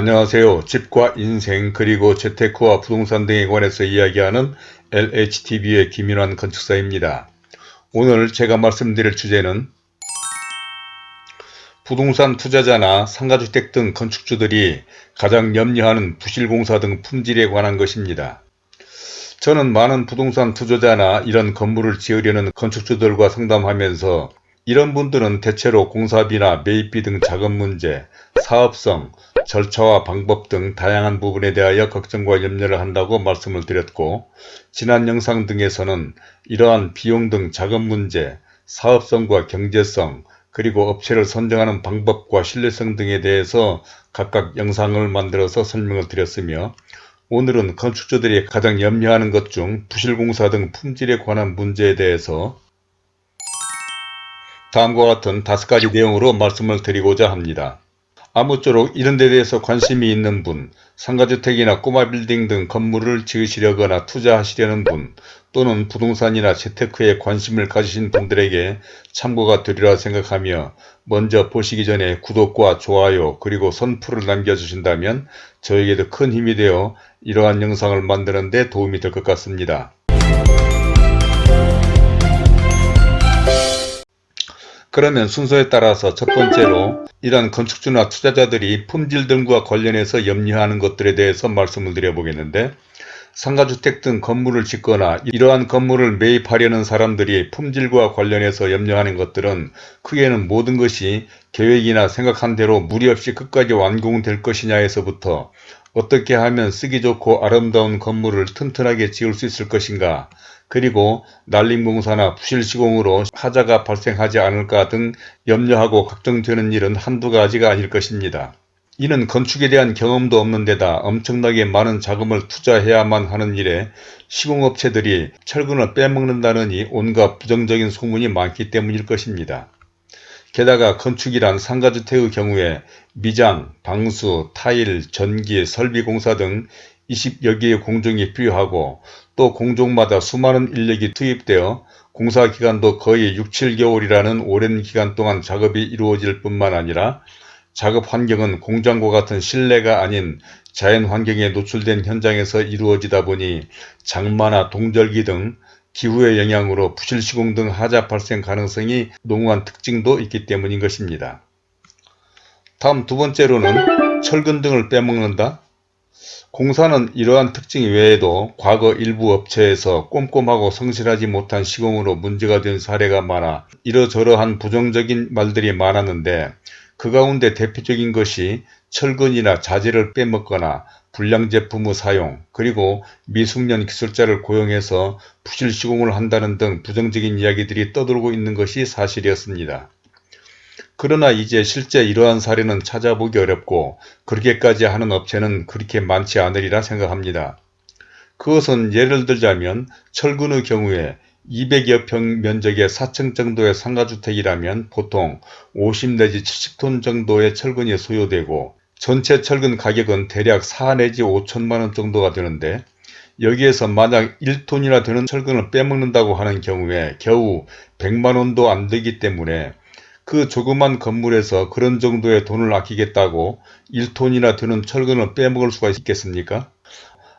안녕하세요. 집과 인생 그리고 재테크와 부동산 등에 관해서 이야기하는 LHTV의 김인환 건축사입니다. 오늘 제가 말씀드릴 주제는 부동산 투자자나 상가주택 등 건축주들이 가장 염려하는 부실공사 등 품질에 관한 것입니다. 저는 많은 부동산 투자자나 이런 건물을 지으려는 건축주들과 상담하면서 이런 분들은 대체로 공사비나 매입비 등 자금 문제, 사업성, 절차와 방법 등 다양한 부분에 대하여 걱정과 염려를 한다고 말씀을 드렸고 지난 영상 등에서는 이러한 비용 등 자금 문제, 사업성과 경제성, 그리고 업체를 선정하는 방법과 신뢰성 등에 대해서 각각 영상을 만들어서 설명을 드렸으며 오늘은 건축주들이 가장 염려하는 것 중 부실공사 등 품질에 관한 문제에 대해서 다음과 같은 다섯 가지 내용으로 말씀을 드리고자 합니다. 아무쪼록 이런 데 대해서 관심이 있는 분, 상가주택이나 꼬마 빌딩 등 건물을 지으시려거나 투자하시려는 분, 또는 부동산이나 재테크에 관심을 가지신 분들에게 참고가 되리라 생각하며 먼저 보시기 전에 구독과 좋아요 그리고 선풀을 남겨주신다면 저에게도 큰 힘이 되어 이러한 영상을 만드는 데 도움이 될 것 같습니다. 그러면 순서에 따라서 첫 번째로 이러한 건축주나 투자자들이 품질 등과 관련해서 염려하는 것들에 대해서 말씀을 드려보겠는데 상가주택 등 건물을 짓거나 이러한 건물을 매입하려는 사람들이 품질과 관련해서 염려하는 것들은 크게는 모든 것이 계획이나 생각한 대로 무리 없이 끝까지 완공될 것이냐에서부터 어떻게 하면 쓰기 좋고 아름다운 건물을 튼튼하게 지을 수 있을 것인가 그리고 난림공사나 부실시공으로 하자가 발생하지 않을까 등 염려하고 걱정되는 일은 한두 가지가 아닐 것입니다. 이는 건축에 대한 경험도 없는 데다 엄청나게 많은 자금을 투자해야만 하는 일에 시공업체들이 철근을 빼먹는다느니 온갖 부정적인 소문이 많기 때문일 것입니다. 게다가 건축이란 상가주택의 경우에 미장, 방수, 타일, 전기, 설비공사 등 20여 개의 공정이 필요하고 또 공종마다 수많은 인력이 투입되어 공사기간도 거의 6, 7개월이라는 오랜 기간 동안 작업이 이루어질 뿐만 아니라 작업 환경은 공장과 같은 실내가 아닌 자연 환경에 노출된 현장에서 이루어지다 보니 장마나 동절기 등 기후의 영향으로 부실시공 등 하자 발생 가능성이 농후한 특징도 있기 때문인 것입니다. 다음 두 번째로는 철근 등을 빼먹는다. 공사는 이러한 특징 외에도 과거 일부 업체에서 꼼꼼하고 성실하지 못한 시공으로 문제가 된 사례가 많아 이러저러한 부정적인 말들이 많았는데 그 가운데 대표적인 것이 철근이나 자재를 빼먹거나 불량 제품의 사용 그리고 미숙련 기술자를 고용해서 부실 시공을 한다는 등 부정적인 이야기들이 떠돌고 있는 것이 사실이었습니다. 그러나 이제 실제 이러한 사례는 찾아보기 어렵고 그렇게까지 하는 업체는 그렇게 많지 않으리라 생각합니다. 그것은 예를 들자면 철근의 경우에 200여 평 면적의 4층 정도의 상가주택이라면 보통 50 내지 70톤 정도의 철근이 소요되고 전체 철근 가격은 대략 4 내지 5천만원 정도가 되는데 여기에서 만약 1톤이나 되는 철근을 빼먹는다고 하는 경우에 겨우 100만원도 안 되기 때문에 그 조그만 건물에서 그런 정도의 돈을 아끼겠다고 1톤이나 되는 철근을 빼먹을 수가 있겠습니까?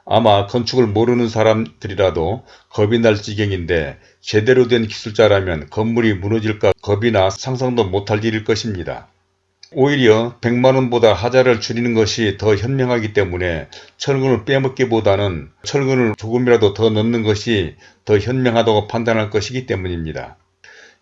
아마 건축을 모르는 사람들이라도 겁이 날 지경인데 제대로 된 기술자라면 건물이 무너질까 겁이나 상상도 못할 일일 것입니다. 오히려 100만원보다 하자를 줄이는 것이 더 현명하기 때문에 철근을 빼먹기보다는 철근을 조금이라도 더 넣는 것이 더 현명하다고 판단할 것이기 때문입니다.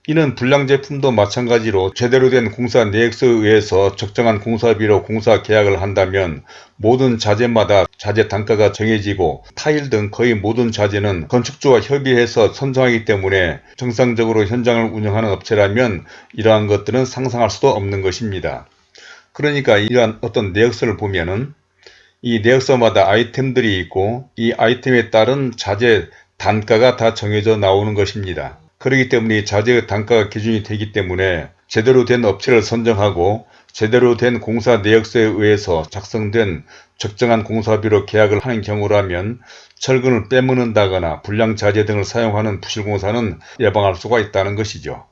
이는 불량 제품도 마찬가지로 제대로 된 공사 내역서에 의해서 적정한 공사비로 공사 계약을 한다면 모든 자재마다 자재 단가가 정해지고 타일 등 거의 모든 자재는 건축주와 협의해서 선정하기 때문에 정상적으로 현장을 운영하는 업체라면 이러한 것들은 상상할 수도 없는 것입니다. 그러니까 이러한 어떤 내역서를 보면은 이 내역서마다 아이템들이 있고 이 아이템에 따른 자재 단가가 다 정해져 나오는 것입니다. 그렇기 때문에 자재의 단가가 기준이 되기 때문에 제대로 된 업체를 선정하고 제대로 된 공사 내역서에 의해서 작성된 적정한 공사비로 계약을 하는 경우라면 철근을 빼먹는다거나 불량 자재 등을 사용하는 부실공사는 예방할 수가 있다는 것이죠.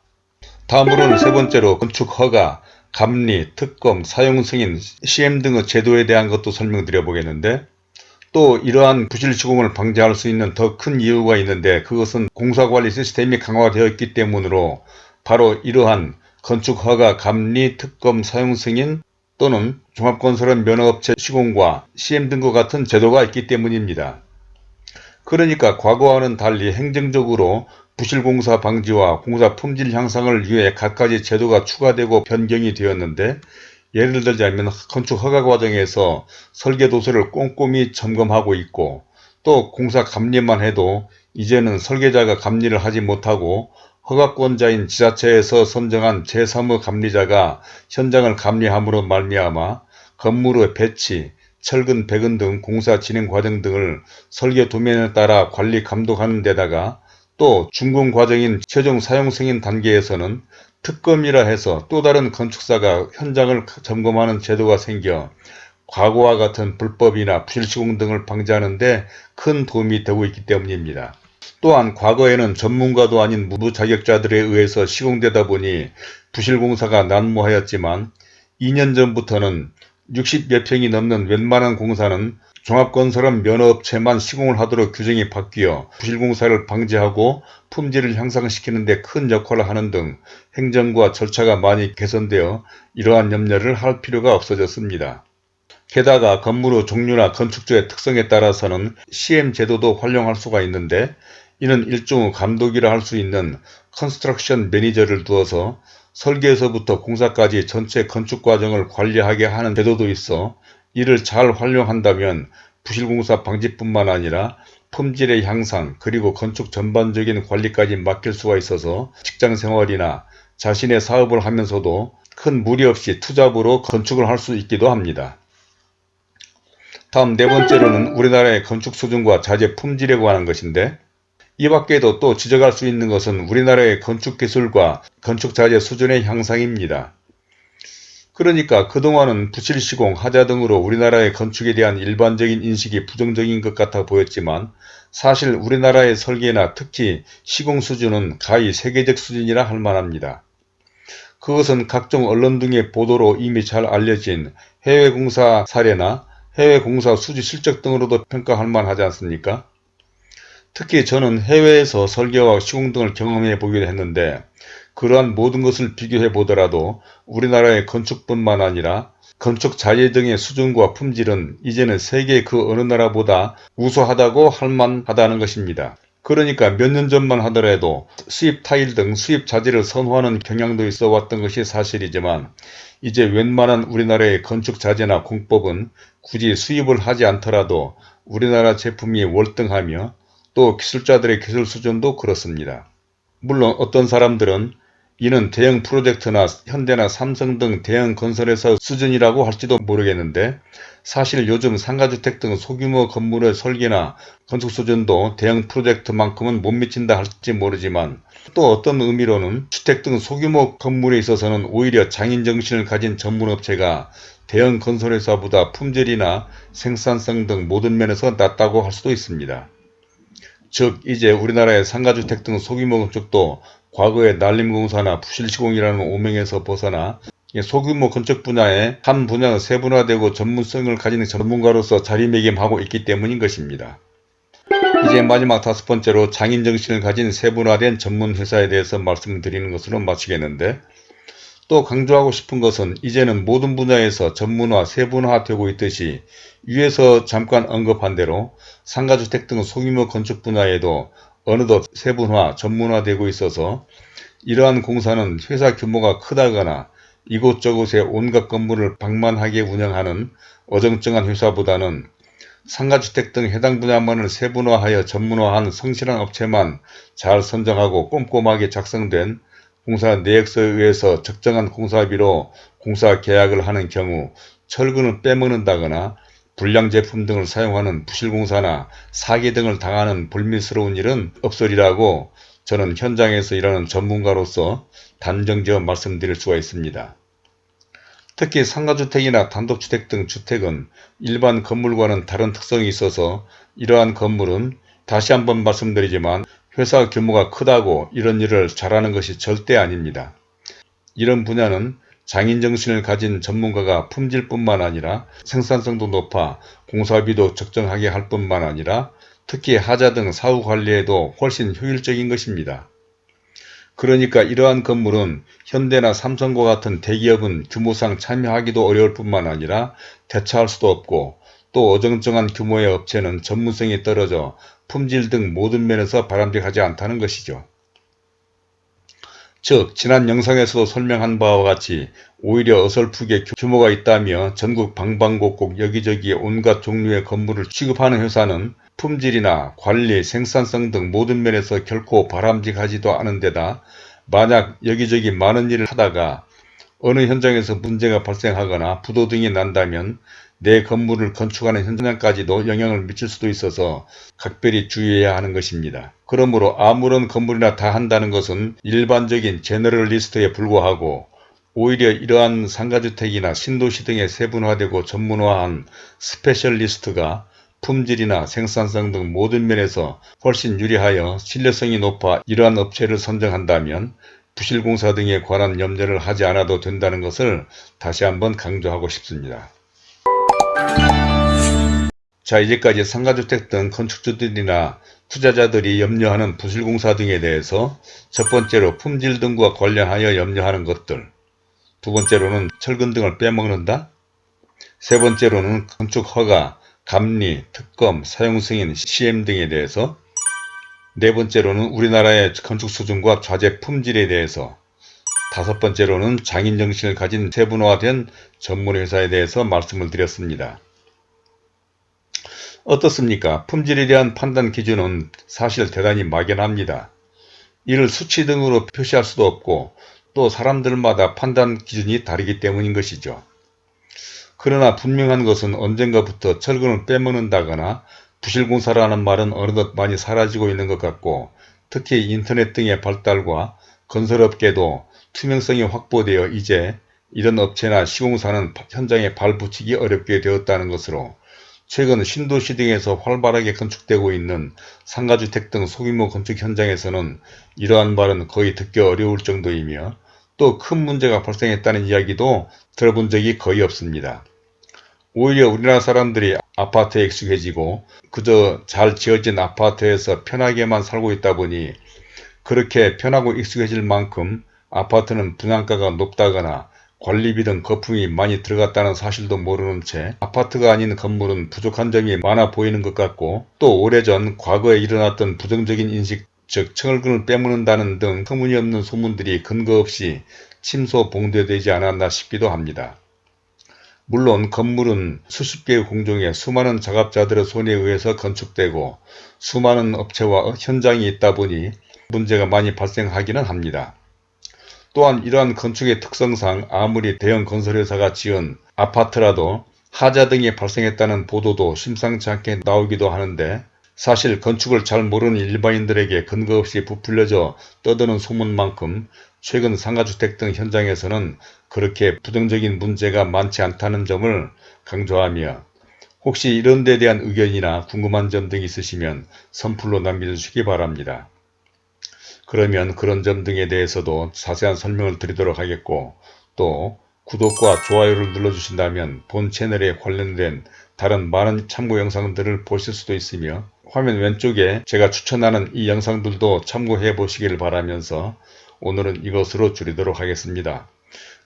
다음으로는 세 번째로 건축 허가, 감리, 특검, 사용 승인, 시행 등의 제도에 대한 것도 설명드려 보겠는데 또 이러한 부실 시공을 방지할 수 있는 더 큰 이유가 있는데 그것은 공사관리 시스템이 강화되어 있기 때문으로 바로 이러한 건축허가, 감리, 특검, 사용 승인 또는 종합건설은 면허업체 시공과 시행 등과 같은 제도가 있기 때문입니다. 그러니까 과거와는 달리 행정적으로 부실공사 방지와 공사 품질 향상을 위해 갖가지 제도가 추가되고 변경이 되었는데 예를 들자면 건축 허가 과정에서 설계 도서를 꼼꼼히 점검하고 있고 또 공사 감리만 해도 이제는 설계자가 감리를 하지 못하고 허가권자인 지자체에서 선정한 제3의 감리자가 현장을 감리함으로 말미암아 건물의 배치, 철근, 배근 등 공사 진행 과정 등을 설계 도면에 따라 관리 감독하는 데다가 또 준공 과정인 최종 사용 승인 단계에서는 특검이라 해서 또 다른 건축사가 현장을 점검하는 제도가 생겨 과거와 같은 불법이나 부실시공 등을 방지하는 데 큰 도움이 되고 있기 때문입니다. 또한 과거에는 전문가도 아닌 무자격자들에 의해서 시공되다 보니 부실공사가 난무하였지만 2년 전부터는 60여 평이 넘는 웬만한 공사는 종합건설은 면허업체만 시공을 하도록 규정이 바뀌어 부실공사를 방지하고 품질을 향상시키는 데 큰 역할을 하는 등 행정과 절차가 많이 개선되어 이러한 염려를 할 필요가 없어졌습니다. 게다가 건물의 종류나 건축주의 특성에 따라서는 CM 제도도 활용할 수가 있는데 이는 일종의 감독이라 할 수 있는 construction manager를 두어서 설계에서부터 공사까지 전체 건축 과정을 관리하게 하는 제도도 있어 이를 잘 활용한다면 부실공사 방지뿐만 아니라 품질의 향상 그리고 건축 전반적인 관리까지 맡길 수가 있어서 직장생활이나 자신의 사업을 하면서도 큰 무리 없이 투잡으로 건축을 할 수 있기도 합니다. 다음 네 번째로는 우리나라의 건축 수준과 자재 품질에 관한 것인데 이 밖에도 또 지적할 수 있는 것은 우리나라의 건축 기술과 건축 자재 수준의 향상입니다. 그러니까 그동안은 부실 시공, 하자 등으로 우리나라의 건축에 대한 일반적인 인식이 부정적인 것 같아 보였지만 사실 우리나라의 설계나 특히 시공 수준은 가히 세계적 수준이라 할 만합니다. 그것은 각종 언론 등의 보도로 이미 잘 알려진 해외 공사 사례나 해외 공사 수지 실적 등으로도 평가할 만하지 않습니까? 특히 저는 해외에서 설계와 시공 등을 경험해 보기도 했는데 그러한 모든 것을 비교해 보더라도 우리나라의 건축뿐만 아니라 건축 자재 등의 수준과 품질은 이제는 세계 그 어느 나라보다 우수하다고 할 만하다는 것입니다. 그러니까 몇 년 전만 하더라도 수입 타일 등 수입 자재를 선호하는 경향도 있어 왔던 것이 사실이지만 이제 웬만한 우리나라의 건축 자재나 공법은 굳이 수입을 하지 않더라도 우리나라 제품이 월등하며 또 기술자들의 기술 수준도 그렇습니다. 물론 어떤 사람들은 이는 대형 프로젝트나 현대나 삼성 등 대형 건설회사 수준이라고 할지도 모르겠는데 사실 요즘 상가주택 등 소규모 건물의 설계나 건축 수준도 대형 프로젝트만큼은 못 미친다 할지 모르지만 또 어떤 의미로는 주택 등 소규모 건물에 있어서는 오히려 장인정신을 가진 전문업체가 대형 건설회사보다 품질이나 생산성 등 모든 면에서 낫다고 할 수도 있습니다. 즉 이제 우리나라의 상가주택 등 소규모 건축도 과거의 난림공사나 부실시공이라는 오명에서 벗어나 소규모 건축 분야의 한 분야가 세분화되고 전문성을 가진 전문가로서 자리매김하고 있기 때문인 것입니다. 이제 마지막 다섯 번째로 장인 정신을 가진 세분화된 전문 회사에 대해서 말씀드리는 것으로 마치겠는데 또 강조하고 싶은 것은 이제는 모든 분야에서 전문화, 세분화되고 있듯이 위에서 잠깐 언급한 대로 상가주택 등 소규모 건축 분야에도 어느덧 세분화, 전문화되고 있어서 이러한 공사는 회사 규모가 크다거나 이곳저곳에 온갖 건물을 방만하게 운영하는 어정쩡한 회사보다는 상가주택 등 해당 분야만을 세분화하여 전문화한 성실한 업체만 잘 선정하고 꼼꼼하게 작성된 공사 내역서에 의해서 적정한 공사비로 공사 계약을 하는 경우 철근을 빼먹는다거나 불량 제품 등을 사용하는 부실공사나 사기 등을 당하는 불미스러운 일은 없으리라고 저는 현장에서 일하는 전문가로서 단정지어 말씀드릴 수가 있습니다. 특히 상가주택이나 단독주택 등 주택은 일반 건물과는 다른 특성이 있어서 이러한 건물은 다시 한번 말씀드리지만 회사 규모가 크다고 이런 일을 잘하는 것이 절대 아닙니다. 이런 분야는 장인정신을 가진 전문가가 품질뿐만 아니라 생산성도 높아 공사비도 적정하게 할 뿐만 아니라 특히 하자 등 사후 관리에도 훨씬 효율적인 것입니다. 그러니까 이러한 건물은 현대나 삼성과 같은 대기업은 규모상 참여하기도 어려울 뿐만 아니라 대처할 수도 없고 또 어정쩡한 규모의 업체는 전문성이 떨어져 품질 등 모든 면에서 바람직하지 않다는 것이죠. 즉 지난 영상에서도 설명한 바와 같이 오히려 어설프게 규모가 있다며 전국 방방곡곡 여기저기 온갖 종류의 건물을 취급하는 회사는 품질이나 관리, 생산성 등 모든 면에서 결코 바람직하지도 않은 데다 만약 여기저기 많은 일을 하다가 어느 현장에서 문제가 발생하거나 부도 등이 난다면 내 건물을 건축하는 현장까지도 영향을 미칠 수도 있어서 각별히 주의해야 하는 것입니다. 그러므로 아무런 건물이나 다 한다는 것은 일반적인 generalist에 불과하고 오히려 이러한 상가주택이나 신도시 등에 세분화되고 전문화한 specialist가 품질이나 생산성 등 모든 면에서 훨씬 유리하여 신뢰성이 높아 이러한 업체를 선정한다면 부실공사 등에 관한 염려를 하지 않아도 된다는 것을 다시 한번 강조하고 싶습니다. 자 이제까지 상가주택 등 건축주들이나 투자자들이 염려하는 부실공사 등에 대해서 첫 번째로 품질 등과 관련하여 염려하는 것들. 두 번째로는 철근 등을 빼먹는다. 세 번째로는 건축허가, 감리, 특검, 사용승인, CM 등에 대해서. 네 번째로는 우리나라의 건축 수준과 좌재 품질에 대해서 다섯 번째로는 장인 정신을 가진 세분화된 전문회사에 대해서 말씀을 드렸습니다. 어떻습니까? 품질에 대한 판단 기준은 사실 대단히 막연합니다. 이를 수치 등으로 표시할 수도 없고 또 사람들마다 판단 기준이 다르기 때문인 것이죠. 그러나 분명한 것은 언젠가부터 철근을 빼먹는다거나 부실공사라는 말은 어느덧 많이 사라지고 있는 것 같고 특히 인터넷 등의 발달과 건설업계도 투명성이 확보되어 이제 이런 업체나 시공사는 현장에 발붙이기 어렵게 되었다는 것으로 최근 신도시 등에서 활발하게 건축되고 있는 상가주택 등 소규모 건축 현장에서는 이러한 말은 거의 듣기 어려울 정도이며 또 큰 문제가 발생했다는 이야기도 들어본 적이 거의 없습니다. 오히려 우리나라 사람들이 아파트에 익숙해지고 그저 잘 지어진 아파트에서 편하게만 살고 있다 보니 그렇게 편하고 익숙해질 만큼 아파트는 분양가가 높다거나 관리비 등 거품이 많이 들어갔다는 사실도 모르는 채 아파트가 아닌 건물은 부족한 점이 많아 보이는 것 같고 또 오래전 과거에 일어났던 부정적인 인식 즉 청을근을 빼먹는다는 등 터무니없는 소문들이 근거 없이 침소 봉대되지 않았나 싶기도 합니다. 물론 건물은 수십 개의 공정에 수많은 작업자들의 손에 의해서 건축되고 수많은 업체와 현장이 있다 보니 문제가 많이 발생하기는 합니다. 또한 이러한 건축의 특성상 아무리 대형 건설회사가 지은 아파트라도 하자 등이 발생했다는 보도도 심상치 않게 나오기도 하는데 사실 건축을 잘 모르는 일반인들에게 근거 없이 부풀려져 떠드는 소문만큼 최근 상가주택 등 현장에서는 그렇게 부정적인 문제가 많지 않다는 점을 강조하며 혹시 이런 데 대한 의견이나 궁금한 점 등이 있으시면 선플로 남겨주시기 바랍니다. 그러면 그런 점 등에 대해서도 자세한 설명을 드리도록 하겠고 또 구독과 좋아요를 눌러주신다면 본 채널에 관련된 다른 많은 참고 영상들을 보실 수도 있으며 화면 왼쪽에 제가 추천하는 이 영상들도 참고해 보시기를 바라면서 오늘은 이것으로 줄이도록 하겠습니다.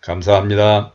감사합니다.